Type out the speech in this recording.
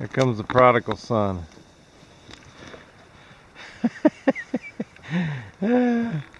Here comes the prodigal son.